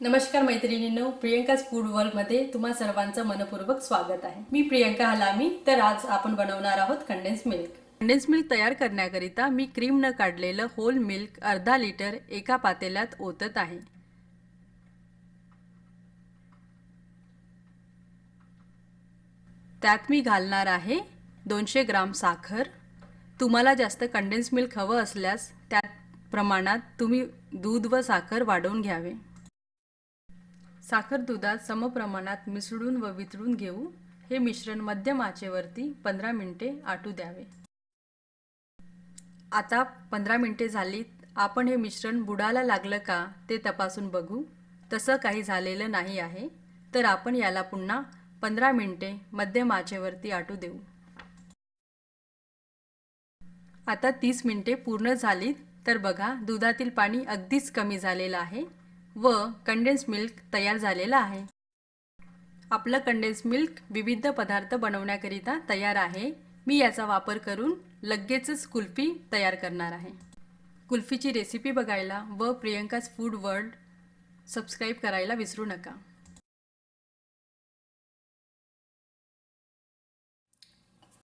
नमस्कार मैत्रिणींनो प्रियंकाच फूड वर्ल्डमध्ये तुम्हा सर्वांचं मनपूर्वक स्वागत आहे. मी प्रियंका हलामी तर आज आपण बनवणार आहोत कंडेन्स मिल्क कंडेन्स मिल्क तयार करण्याकरिता मी क्रीम न काढलेलं होल मिल्क अर्धा लिटर एका पातेल्यात ओतत आहे. त्यात मी घालणार आहे दोनशे ग्राम साखर. तुम्हाला जास्त कंडेन्स मिल्क हवं असल्यास त्या प्रमाणात तुम्ही दूध व साखर वाढवून घ्यावे. साखर दुधात समप्रमाणात मिसळून व वितळून घेऊ. हे मिश्रण मध्यम आचेवरती पंधरा मिनिटे आटू द्यावे. आता पंधरा मिनिटे झालीत आपण हे मिश्रण बुडाला लागलं का ते तपासून बघू. तसं काही झालेलं नाही आहे. तर आपण याला पुन्हा पंधरा मिनिटे मध्यम आचेवरती आटू देऊ. आता तीस मिनिटे पूर्ण झालीत. तर बघा दुधातील पाणी अगदीच कमी झालेलं आहे. व कंडेन्स मिल्क तयार झालेलं आहे. आपलं कंडेन्स मिल्क विविध पदार्थ बनवण्याकरिता तयार आहे. मी याचा वापर करून लगेचच कुल्फी तयार करणार आहे. कुल्फीची रेसिपी बघायला व प्रियंकाज फूड वर्ल्ड सबस्क्राईब करायला विसरू नका.